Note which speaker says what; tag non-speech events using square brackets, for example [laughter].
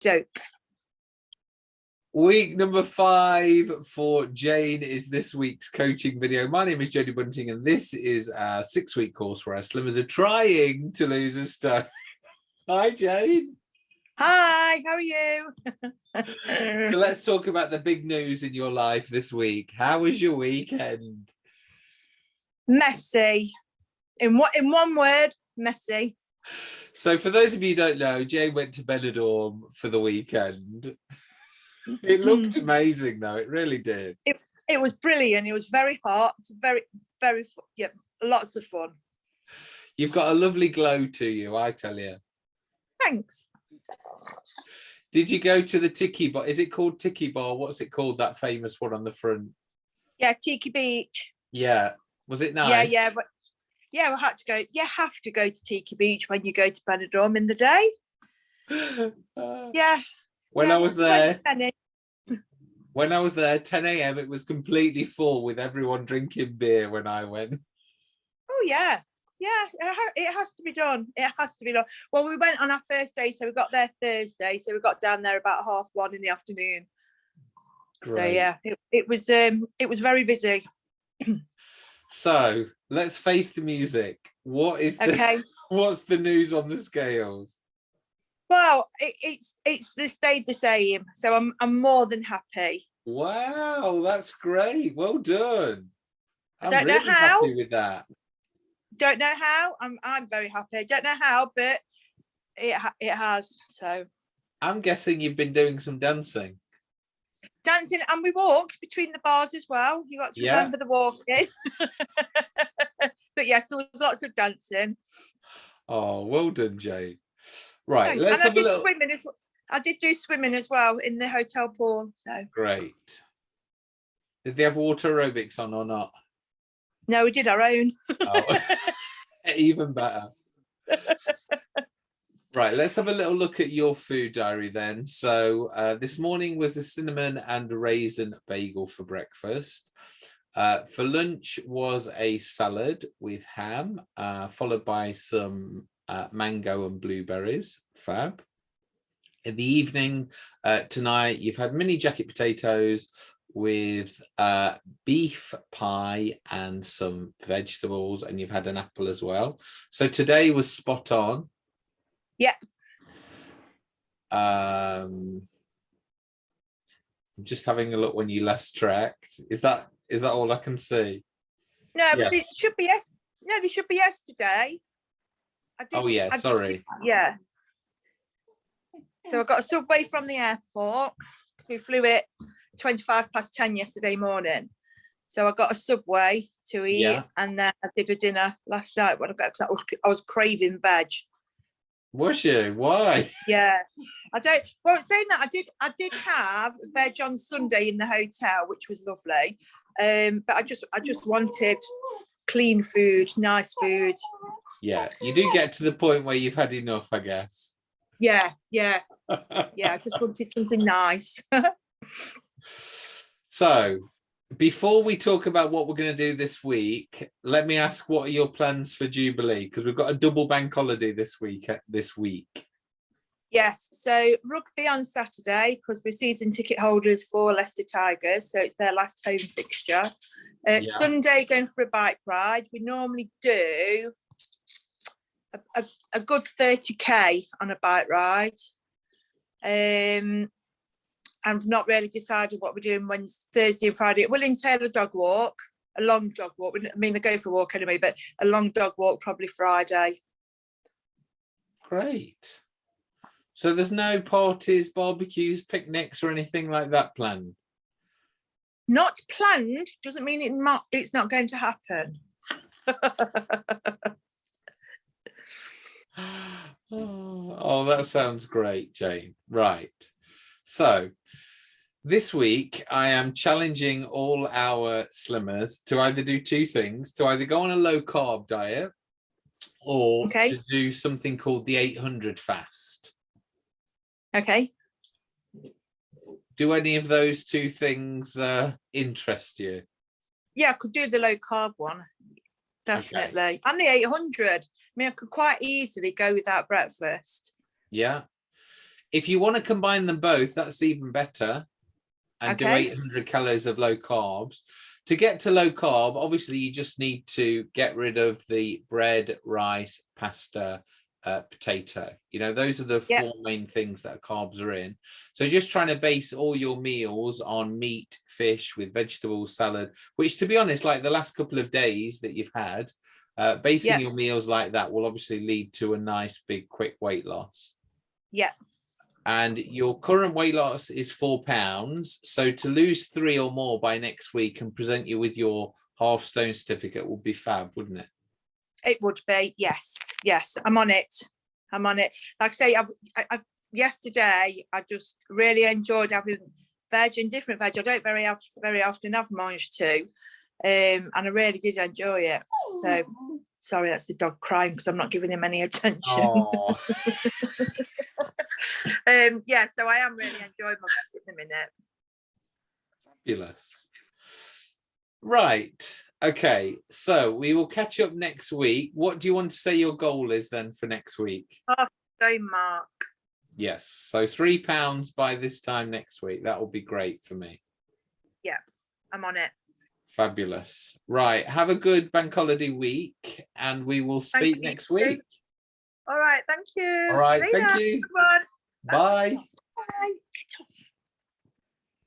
Speaker 1: jokes.
Speaker 2: Week number five for Jane is this week's coaching video. My name is Jodie Bunting, and this is a six-week course where our slimmers are trying to lose a stone. [laughs] Hi, Jane.
Speaker 1: Hi, how are you? [laughs]
Speaker 2: So let's talk about the big news in your life this week. How was your weekend?
Speaker 1: messy. In what in one word, messy.
Speaker 2: So for those of you who don't know, Jay went to Benidorm for the weekend. [laughs] It looked amazing though, it really did.
Speaker 1: It was brilliant. It was very hot. Very, very yeah, lots of fun.
Speaker 2: You've got a lovely glow to you, I tell you.
Speaker 1: Thanks.
Speaker 2: Did you go to the Tiki Bar? Is it called Tiki Bar? What's it called? That famous one on the front.
Speaker 1: Yeah, Tiki Beach.
Speaker 2: Yeah. Was it nice?
Speaker 1: Yeah, yeah, but yeah, we had to go. You have to go to Tiki Beach when you go to Benidorm in the day.
Speaker 2: Uh, [laughs]
Speaker 1: Yeah.
Speaker 2: when
Speaker 1: yeah,
Speaker 2: I was there, when I was there, 10 a.m. it was completely full with everyone drinking beer when I went.
Speaker 1: Oh yeah, yeah. It, ha it has to be done. It has to be done. Well, we went on our first day, so we got there Thursday. So we got down there about half one in the afternoon. So yeah, it, it was um it was very busy. [clears throat]
Speaker 2: So let's face the music. What is the
Speaker 1: Okay. [laughs]
Speaker 2: what's the news on the scales?
Speaker 1: well, it, it's it's they stayed the same, so I'm I'm more than happy.
Speaker 2: Wow, that's great. Well done. I'm
Speaker 1: don't know
Speaker 2: really
Speaker 1: how.
Speaker 2: happy with that.
Speaker 1: Don't know how. I'm I'm very happy. Don't know how, but it it has. So
Speaker 2: I'm guessing you've been doing some dancing.
Speaker 1: Dancing, and we walked between the bars as well. You got to
Speaker 2: Yeah.
Speaker 1: remember the walking. [laughs] but yes, there was lots of dancing.
Speaker 2: Oh, well done, Jane. Right,
Speaker 1: Thanks.
Speaker 2: let's
Speaker 1: and I
Speaker 2: have a
Speaker 1: did
Speaker 2: little.
Speaker 1: swimming as well. I did do swimming as well in the hotel pool. So
Speaker 2: Great. Did they have water aerobics on or not?
Speaker 1: no, we did our own.
Speaker 2: Oh, [laughs] [laughs] even better. Right, let's have a little look at your food diary then. So uh, this morning was a cinnamon and raisin bagel for breakfast. Uh, for lunch was a salad with ham, uh, followed by some uh, mango and blueberries. Fab. In the evening uh, tonight, you've had mini jacket potatoes with uh, beef pie and some vegetables, and you've had an apple as well. So today was spot on.
Speaker 1: Yeah.
Speaker 2: Um, I'm just having a look when you last tracked. Is that is that all I can see?
Speaker 1: No, but this should be yes. No, this should be yesterday. I did,
Speaker 2: Oh yeah,
Speaker 1: I-
Speaker 2: sorry.
Speaker 1: Yeah. So I got a subway from the airport because we flew it 25 past 10 yesterday morning. So I got a subway to eat
Speaker 2: Yeah.
Speaker 1: and then I did a dinner last night when I got I was, I was craving veg.
Speaker 2: Was you? Why? [laughs]
Speaker 1: Yeah. I don't well saying that I did I did have veg on Sunday in the hotel, which was lovely. Um, but I just I just wanted clean food, nice food.
Speaker 2: Yeah, you do get to the point where you've had enough, I guess.
Speaker 1: Yeah, yeah, [laughs] yeah. I just wanted something nice. [laughs]
Speaker 2: so before we talk about what we're going to do this week, let me ask what are your plans for Jubilee? Because we've got a double bank holiday this week. This week.
Speaker 1: Yes, so rugby on Saturday because we're season ticket holders for Leicester Tigers, so it's their last home fixture. Uh,
Speaker 2: Yeah.
Speaker 1: Sunday going for a bike ride. We normally do a, a, a good 30k on a bike ride. Um, I've not really decided what we're doing Wednesday, Thursday and Friday. It will entail a dog walk, a long dog walk. I mean, they go for a walk anyway, but a long dog walk probably Friday.
Speaker 2: Great. So there's no parties, barbecues, picnics, or anything like that planned.
Speaker 1: not planned doesn't mean it not it's not going to happen [laughs] [gasps]
Speaker 2: oh, that sounds great, Jane. Right. So this week I am challenging all our slimmers to either do two things, to either go on a low carb diet or
Speaker 1: Okay.
Speaker 2: to do something called the 800 fast.
Speaker 1: okay
Speaker 2: Do any of those two things uh, interest you?
Speaker 1: yeah i could do the low carb one definitely and the 800 i mean i could quite easily go without breakfast
Speaker 2: Yeah. If you want to combine them both, that's even better. And do 800 calories of low carbs. To get to low carb, obviously you just need to get rid of the bread, rice, pasta, uh, potato. You know, those are the
Speaker 1: Yeah.
Speaker 2: four main things that carbs are in. So just trying to base all your meals on meat, fish with vegetables, salad, which to be honest, like the last couple of days that you've had, uh, basing
Speaker 1: Yeah.
Speaker 2: your meals like that will obviously lead to a nice big quick weight loss.
Speaker 1: Yeah.
Speaker 2: And your current weight loss is four pounds. So to lose three or more by next week and present you with your half stone certificate would be fab, wouldn't it?
Speaker 1: It would be, yes, yes, I'm on it. I'm on it. Like I say, I, I, yesterday, I just really enjoyed having veg and different veg. I don't very, very often have mangetout. Um, and I really did enjoy it. So, sorry, that's the dog crying because I'm not giving him any attention. [laughs]
Speaker 2: Oh, [laughs]
Speaker 1: Um, yeah, so I am really enjoying my at the minute.
Speaker 2: fabulous. Right. Okay. So we will catch up next week. What do you want to say your goal is then for next week?
Speaker 1: Go, Mark.
Speaker 2: Yes. So three pounds by this time next week. That will be great for me.
Speaker 1: Yeah, I'm on it.
Speaker 2: Fabulous. Right. Have a good bank holiday week and we will speak
Speaker 1: you
Speaker 2: next
Speaker 1: too.
Speaker 2: week.
Speaker 1: All right, thank you.
Speaker 2: All right. Thank you.
Speaker 1: Everyone.
Speaker 2: Bye.
Speaker 1: Bye.